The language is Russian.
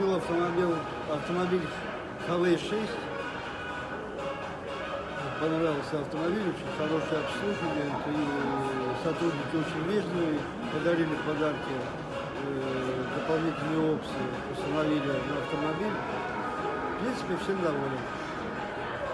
Купил автомобиль, автомобиль ХВ-6. Понравился автомобиль, очень хорошее обслуживание, и сотрудники очень вежливые, подарили подарки, э, дополнительные опции, установили на автомобиль. В принципе, всем доволен.